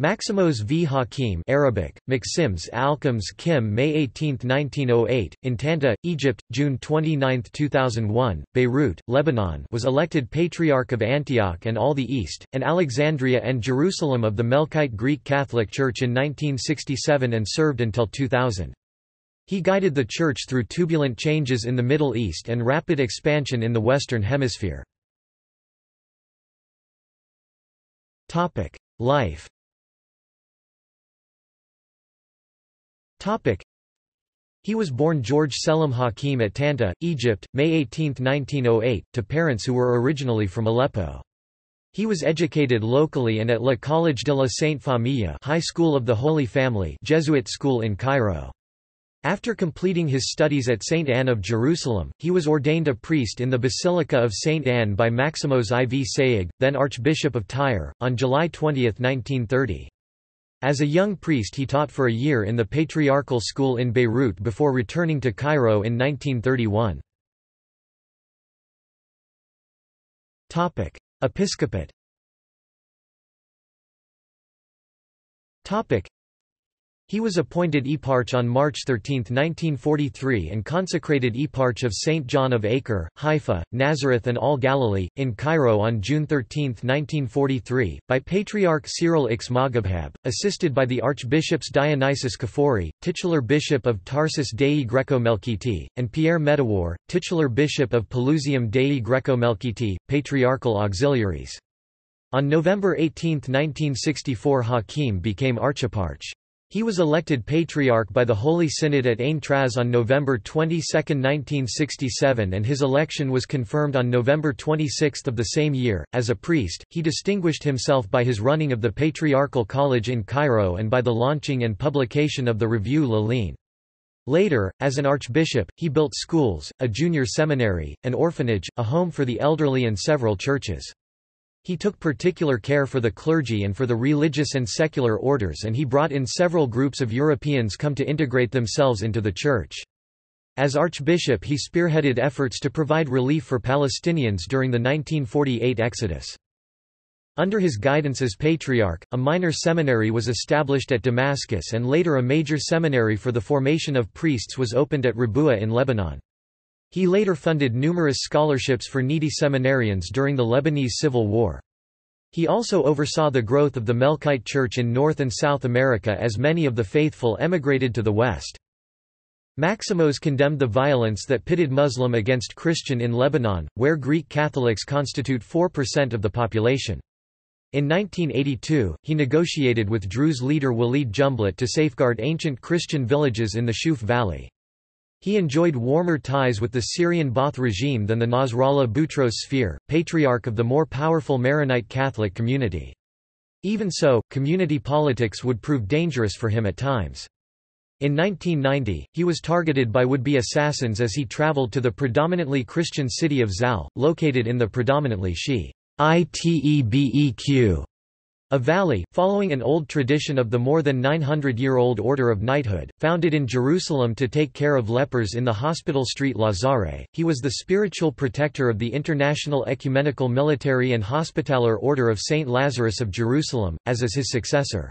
Maximos v Hakim Arabic, Maxims Alkams Kim May 18, 1908, in Tanta, Egypt, June 29, 2001, Beirut, Lebanon was elected Patriarch of Antioch and all the East, and Alexandria and Jerusalem of the Melkite Greek Catholic Church in 1967 and served until 2000. He guided the Church through turbulent changes in the Middle East and rapid expansion in the Western Hemisphere. Life He was born George Selim Hakim at Tanta, Egypt, May 18, 1908, to parents who were originally from Aleppo. He was educated locally and at La College de la Sainte Famille High School of the Holy Family Jesuit school in Cairo. After completing his studies at St. Anne of Jerusalem, he was ordained a priest in the Basilica of St. Anne by Maximos IV Sayegh, then Archbishop of Tyre, on July 20, 1930. As a young priest he taught for a year in the Patriarchal School in Beirut before returning to Cairo in 1931. Episcopate he was appointed eparch on March 13, 1943 and consecrated eparch of St. John of Acre, Haifa, Nazareth and all Galilee, in Cairo on June 13, 1943, by Patriarch Cyril X Moghabghab, assisted by the Archbishops Dionysius Kafori, titular bishop of Tarsus Dei Greco-Melkiti, and Pierre Medawar, titular bishop of Pelusium Dei Greco-Melkiti, patriarchal auxiliaries. On November 18, 1964 Hakim became archeparch. He was elected Patriarch by the Holy Synod at Ain Traz on November 22, 1967 and his election was confirmed on November 26 of the same year. As a priest, he distinguished himself by his running of the Patriarchal College in Cairo and by the launching and publication of the Revue L'Aline. Later, as an archbishop, he built schools, a junior seminary, an orphanage, a home for the elderly and several churches. He took particular care for the clergy and for the religious and secular orders and he brought in several groups of Europeans come to integrate themselves into the Church. As Archbishop he spearheaded efforts to provide relief for Palestinians during the 1948 Exodus. Under his guidance as Patriarch, a minor seminary was established at Damascus and later a major seminary for the formation of priests was opened at Rabua in Lebanon. He later funded numerous scholarships for needy seminarians during the Lebanese Civil War. He also oversaw the growth of the Melkite Church in North and South America as many of the faithful emigrated to the West. Maximos condemned the violence that pitted Muslim against Christian in Lebanon, where Greek Catholics constitute 4% of the population. In 1982, he negotiated with Druze leader Walid Jumblat to safeguard ancient Christian villages in the Shuf Valley. He enjoyed warmer ties with the Syrian Ba'ath regime than the Nasrallah Boutros Sfeir, patriarch of the more powerful Maronite Catholic community. Even so, community politics would prove dangerous for him at times. In 1990, he was targeted by would-be assassins as he traveled to the predominantly Christian city of Zahle, located in the predominantly Shi'ite a valley, following an old tradition of the more than 900-year-old Order of Knighthood, founded in Jerusalem to take care of lepers in the Hospital Street Lazare, he was the spiritual protector of the International Ecumenical Military and Hospitaller Order of St. Lazarus of Jerusalem, as is his successor.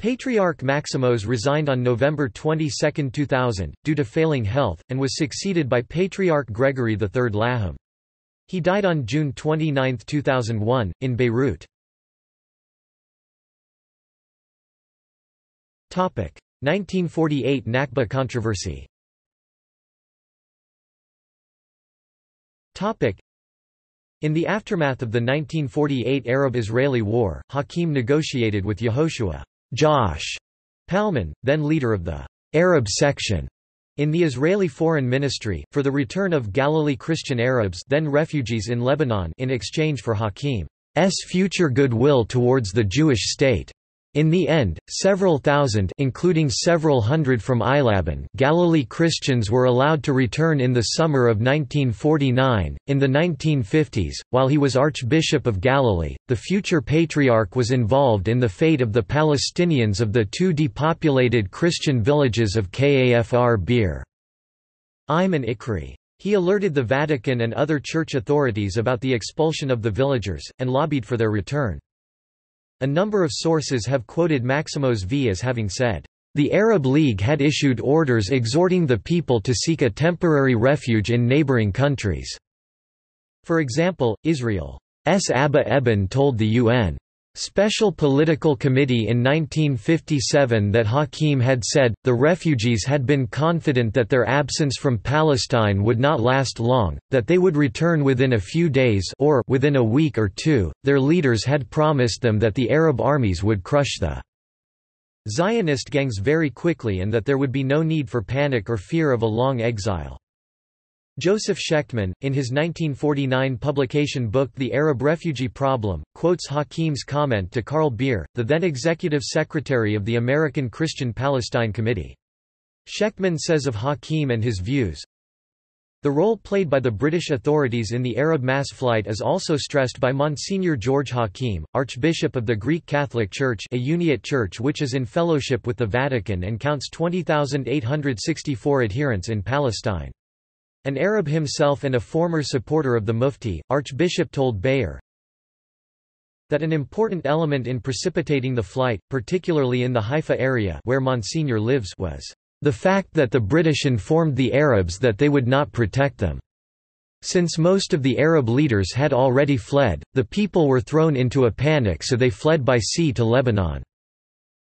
Patriarch Maximos resigned on November 22, 2000, due to failing health, and was succeeded by Patriarch Gregory III Laham. He died on June 29, 2001, in Beirut. 1948 Nakba controversy. In the aftermath of the 1948 Arab-Israeli War, Hakim negotiated with Yehoshua Josh Palmon, then leader of the Arab section in the Israeli Foreign Ministry, for the return of Galilee Christian Arabs then refugees in Lebanon in exchange for Hakim's future goodwill towards the Jewish state. In the end, several thousand including several hundred from Eilabun Galilee Christians were allowed to return in the summer of 1949. In the 1950s, while he was Archbishop of Galilee, the future Patriarch was involved in the fate of the Palestinians of the two depopulated Christian villages of Kafr Bir Im and Ikri. He alerted the Vatican and other church authorities about the expulsion of the villagers, and lobbied for their return. A number of sources have quoted Maximos V as having said, "...the Arab League had issued orders exhorting the people to seek a temporary refuge in neighboring countries." For example, Israel's Abba Eban told the UN, Special Political Committee in 1957 that Hakim had said, the refugees had been confident that their absence from Palestine would not last long, that they would return within a few days or within a week or two. Their leaders had promised them that the Arab armies would crush the Zionist gangs very quickly and that there would be no need for panic or fear of a long exile. Joseph Schechtman, in his 1949 publication book The Arab Refugee Problem, quotes Hakim's comment to Carl Beer, the then executive secretary of the American Christian Palestine Committee. Schechtman says of Hakim and his views, the role played by the British authorities in the Arab mass flight is also stressed by Monsignor George Hakim, Archbishop of the Greek Catholic Church a Uniate church which is in fellowship with the Vatican and counts 20,864 adherents in Palestine. An Arab himself and a former supporter of the Mufti, Archbishop told Bayer, that an important element in precipitating the flight, particularly in the Haifa area where Monsignor lives was the fact that the British informed the Arabs that they would not protect them. Since most of the Arab leaders had already fled, the people were thrown into a panic so they fled by sea to Lebanon.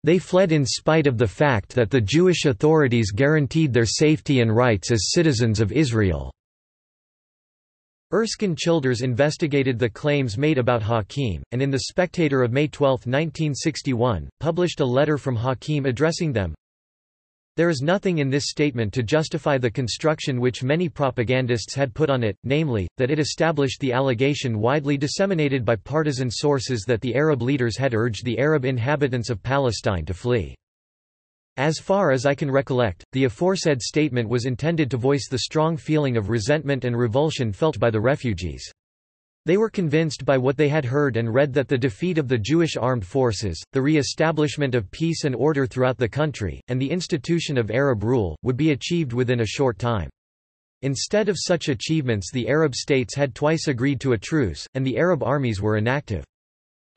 They fled in spite of the fact that the Jewish authorities guaranteed their safety and rights as citizens of Israel. Erskine Childers investigated the claims made about Hakim, and in The Spectator of May 12, 1961, published a letter from Hakim addressing them. There is nothing in this statement to justify the construction which many propagandists had put on it, namely, that it established the allegation widely disseminated by partisan sources that the Arab leaders had urged the Arab inhabitants of Palestine to flee. As far as I can recollect, the aforesaid statement was intended to voice the strong feeling of resentment and revulsion felt by the refugees. They were convinced by what they had heard and read that the defeat of the Jewish armed forces, the re-establishment of peace and order throughout the country, and the institution of Arab rule, would be achieved within a short time. Instead of such achievements the Arab states had twice agreed to a truce, and the Arab armies were inactive.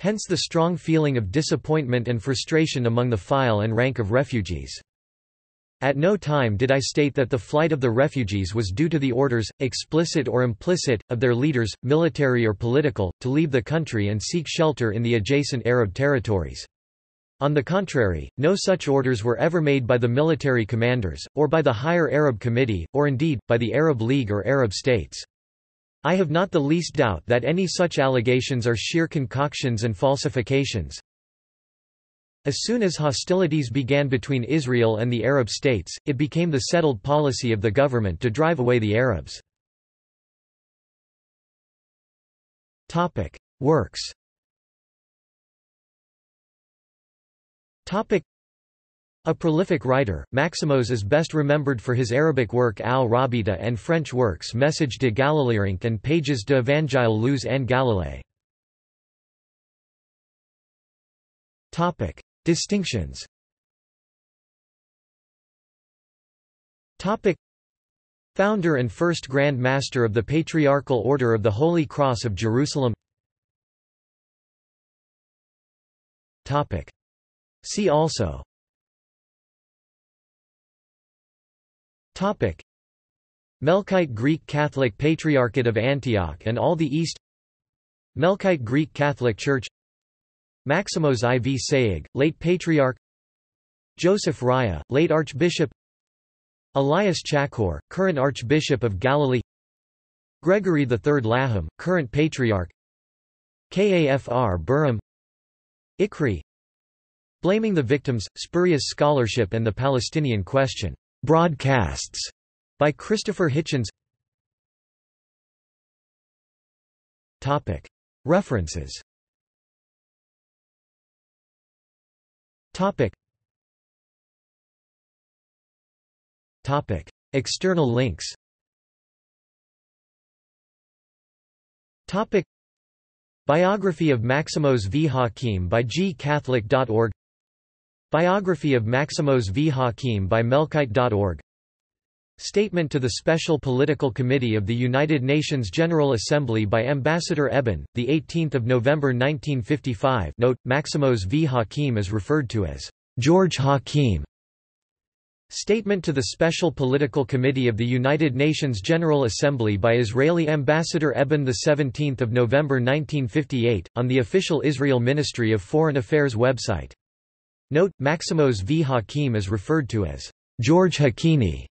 Hence the strong feeling of disappointment and frustration among the file and rank of refugees. At no time did I state that the flight of the refugees was due to the orders, explicit or implicit, of their leaders, military or political, to leave the country and seek shelter in the adjacent Arab territories. On the contrary, no such orders were ever made by the military commanders, or by the Higher Arab Committee, or indeed, by the Arab League or Arab states. I have not the least doubt that any such allegations are sheer concoctions and falsifications, as soon as hostilities began between Israel and the Arab states, it became the settled policy of the government to drive away the Arabs. Works a prolific writer, Maximos is best remembered for his Arabic work Al-Rabita and French works Message de Galilérinque and Pages de Evangile lus en Galilée. Distinctions. Founder and first Grand Master of the Patriarchal Order of the Holy Cross of Jerusalem. See also. Topic. Melkite Greek Catholic Patriarchate of Antioch and all the East. Melkite Greek Catholic Church Maximos IV Sayegh, late Patriarch Joseph Raya, late Archbishop Elias Chacour, current Archbishop of Galilee Gregory III Laham, current Patriarch Kafr Burham Ikri Blaming the Victims, Spurious Scholarship and the Palestinian Question. Broadcasts by Christopher Hitchens References Topic. Topic. External links Topic. Biography of Maximos V. Hakim by gcatholic.org Biography of Maximos V. Hakim by Melkite.org Statement to the Special Political Committee of the United Nations General Assembly by Ambassador Eban, 18 November 1955 Note, Maximos v. Hakim is referred to as George Hakim. Statement to the Special Political Committee of the United Nations General Assembly by Israeli Ambassador Eban 17 November 1958, on the official Israel Ministry of Foreign Affairs website. Note, Maximos v. Hakim is referred to as George Hakini.